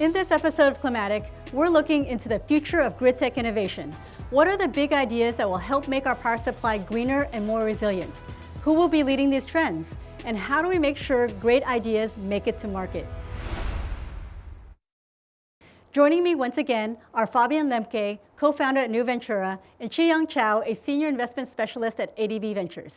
In this episode of Climatic, we're looking into the future of grid tech innovation. What are the big ideas that will help make our power supply greener and more resilient? Who will be leading these trends? And how do we make sure great ideas make it to market? Joining me once again are Fabian Lemke, co-founder at Nuventura, and Chi-Young Chow, a senior investment specialist at ADB Ventures.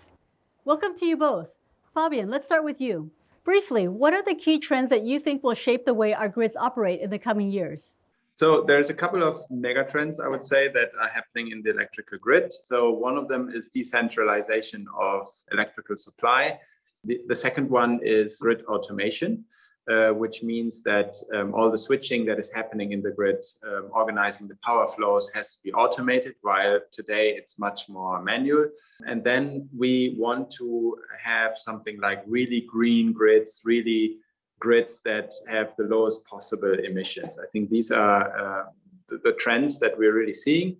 Welcome to you both. Fabian, let's start with you. Briefly, what are the key trends that you think will shape the way our grids operate in the coming years? So there's a couple of mega trends, I would say, that are happening in the electrical grid. So one of them is decentralization of electrical supply. The, the second one is grid automation uh, which means that um, all the switching that is happening in the grid, um, organizing the power flows has to be automated, while today it's much more manual. And then we want to have something like really green grids, really grids that have the lowest possible emissions. I think these are uh, the, the, trends that we're really seeing.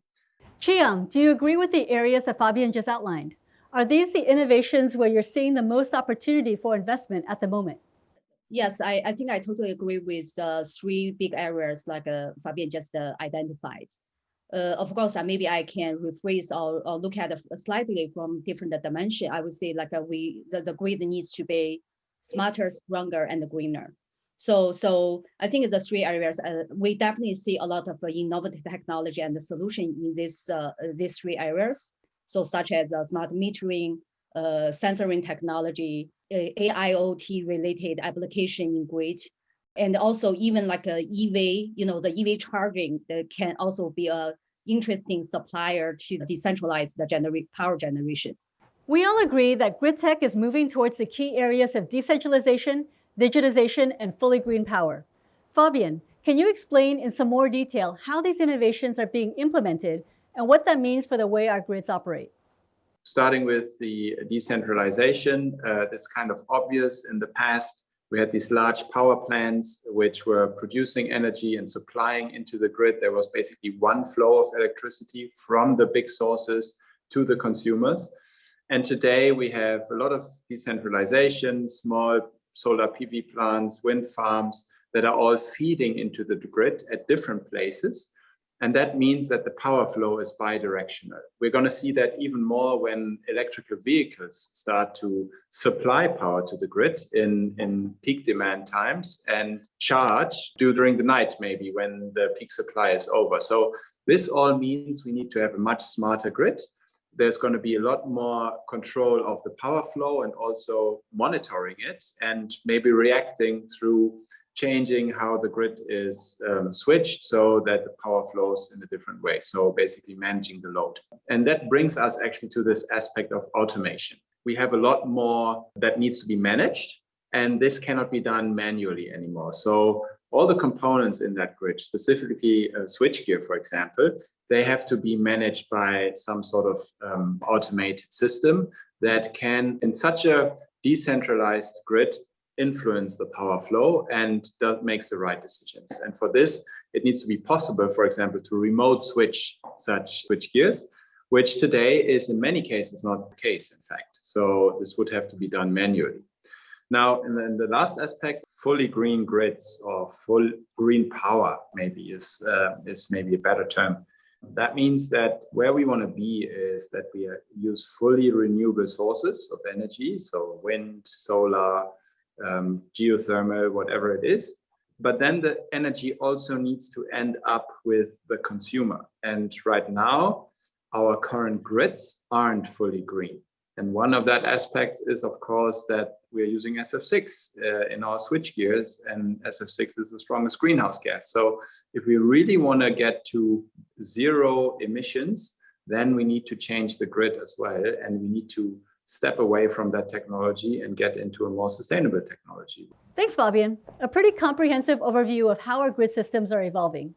Chi-Young, do you agree with the areas that Fabian just outlined? Are these the innovations where you're seeing the most opportunity for investment at the moment? Yes, I, I think I totally agree with the three big areas like uh, Fabian just uh, identified. Uh, of course, uh, maybe I can rephrase or, or look at it slightly from different dimension. I would say like uh, we the, the grid needs to be smarter, stronger, and greener. So, so I think the three areas uh, we definitely see a lot of uh, innovative technology and the solution in this uh, these three areas. So, such as smart metering, uh, sensoring technology, AIoT related application in grid, and also even like a EV, you know, the EV charging that can also be a interesting supplier to decentralize the genera power generation. We all agree that grid tech is moving towards the key areas of decentralization, digitization, and fully green power. Fabian, can you explain in some more detail how these innovations are being implemented and what that means for the way our grids operate? Starting with the decentralization, uh, kind of obvious. In the past, we had these large power plants which were producing energy and supplying into the grid. There was basically one flow of electricity from the big sources to the consumers. And today we have a lot of decentralization, small solar PV plants, wind farms that are all feeding into the grid at different places. And that means that the power flow is bidirectional. We're going to see that even more when electrical vehicles start to supply power to the grid in, in peak demand times and charge during the night, maybe when the peak supply is over. So this all means we need to have a much smarter grid. There's going to be a lot more control of the power flow and also monitoring it and maybe reacting through changing how the grid is um, switched so that the power flows in a different way. So basically managing the load. And that brings us actually to this aspect of automation. We have a lot more that needs to be managed and this cannot be done manually anymore. So all the components in that grid, specifically a switchgear, for example, they have to be managed by some sort of um, automated system that can, in such a decentralized grid, influence the power flow and that makes the right decisions. And for this, it needs to be possible, for example, to remote switch such switch gears, which today is in many cases not the case, in fact. So this would have to be done manually. Now, and then the last aspect, fully green grids or full green power maybe is, uh, is maybe a better term. That means that where we want to be is that we use fully renewable sources of energy, so wind, solar, um, geothermal, whatever it is. But then the energy also needs to end up with the consumer. And right now, our current grids aren't fully green. And one of that aspects is, of course, that we're using SF6 uh, in our switch gears, and SF6 is the strongest greenhouse gas. So if we really want to get to zero emissions, then we need to change the grid as well, and we need to step away from that technology and get into a more sustainable technology. Thanks, Fabian. A pretty comprehensive overview of how our grid systems are evolving.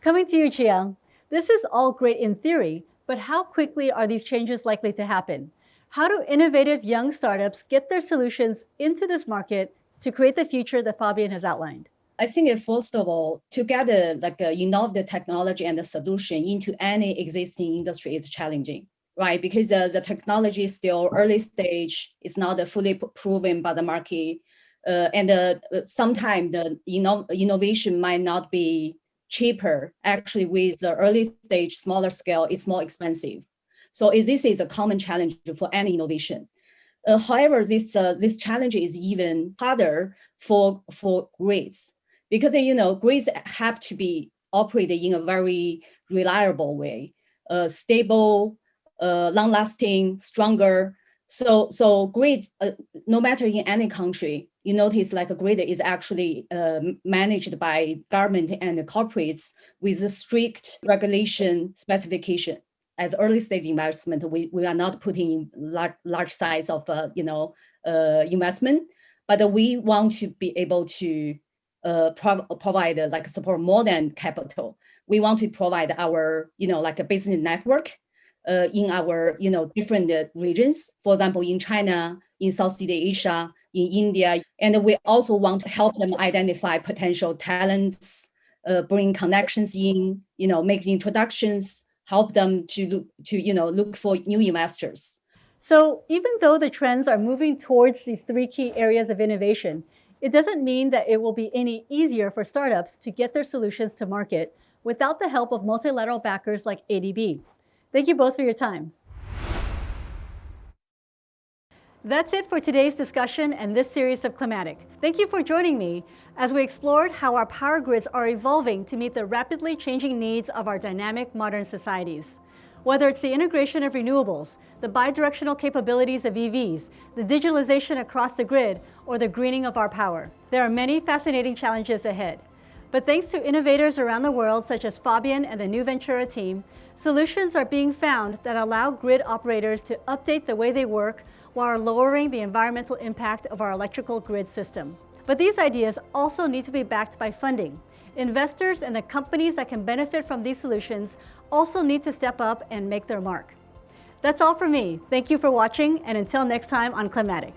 Coming to you, Chi-Young. This is all great in theory, but how quickly are these changes likely to happen? How do innovative young startups get their solutions into this market to create the future that Fabian has outlined? I think first of all, to get a, like uh, a innovative technology and the solution into any existing industry is challenging right? Because uh, the technology is still early stage, it's not fully proven by the market. uh, and uh, sometimes the inno innovation might not be cheaper. Actually, with the early stage, smaller scale, it's more expensive. So this is a common challenge for any innovation. Uh, however, this uh, this challenge is even harder for for grids because you know grids have to be operated in a very reliable way, uh, stable, uh, long-lasting, stronger. So so grid, uh, no matter in any country, you notice like a grid is actually uh, managed by government and corporates with a strict regulation specification. As early stage investment, we, we are not putting large, large size of, uh, you know, uh, investment, but we want to be able to uh, prov provide uh, like support more than capital. We want to provide our, you know, like a business network uh, in our, you know, different uh, regions. For example, in China, in Southeast Asia, in India, and we also want to help them identify potential talents, uh, bring connections in, you know, make introductions, help them to look to, you know, look for new investors. So even though the trends are moving towards these three key areas of innovation, it doesn't mean that it will be any easier for startups to get their solutions to market without the help of multilateral backers like ADB. Thank you both for your time. That's it for today's discussion and this series of Climatic. Thank you for joining me as we explored how our power grids are evolving to meet the rapidly changing needs of our dynamic modern societies. Whether it's the integration of renewables, the bidirectional capabilities of EVs, the digitalization across the grid, or the greening of our power. There are many fascinating challenges ahead. But thanks to innovators around the world, such as Fabian and the Nuventura team, solutions are being found that allow grid operators to update the way they work while lowering the environmental impact of our electrical grid system. But these ideas also need to be backed by funding. Investors and the companies that can benefit from these solutions also need to step up and make their mark. That's all for me. Thank you for watching, and until next time on Climatic.